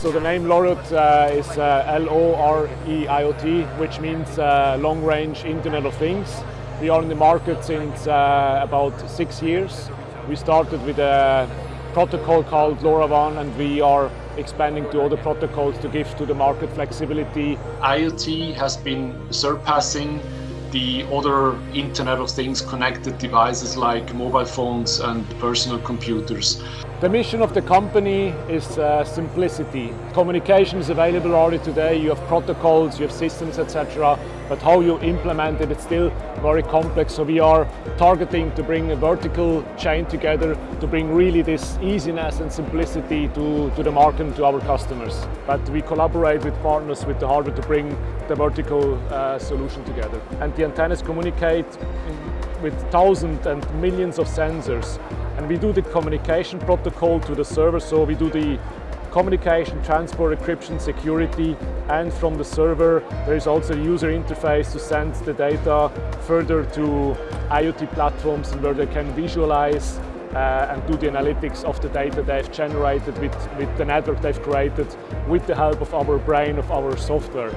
So the name LORIOT uh, is uh, L-O-R-E-I-O-T, which means uh, Long Range Internet of Things. We are in the market since uh, about six years. We started with a protocol called LoRaWAN and we are expanding to other protocols to give to the market flexibility. IoT has been surpassing the other Internet of Things connected devices like mobile phones and personal computers. The mission of the company is uh, simplicity. Communication is available already today, you have protocols, you have systems, etc. But how you implement it, it's still very complex. So we are targeting to bring a vertical chain together to bring really this easiness and simplicity to, to the market and to our customers. But we collaborate with partners with the hardware to bring the vertical uh, solution together. And the antennas communicate with thousands and millions of sensors. And we do the communication protocol to the server, so we do the communication, transport, encryption, security, and from the server there is also a user interface to send the data further to IoT platforms where they can visualize uh, and do the analytics of the data they've generated with, with the network they've created with the help of our brain, of our software.